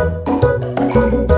Müzik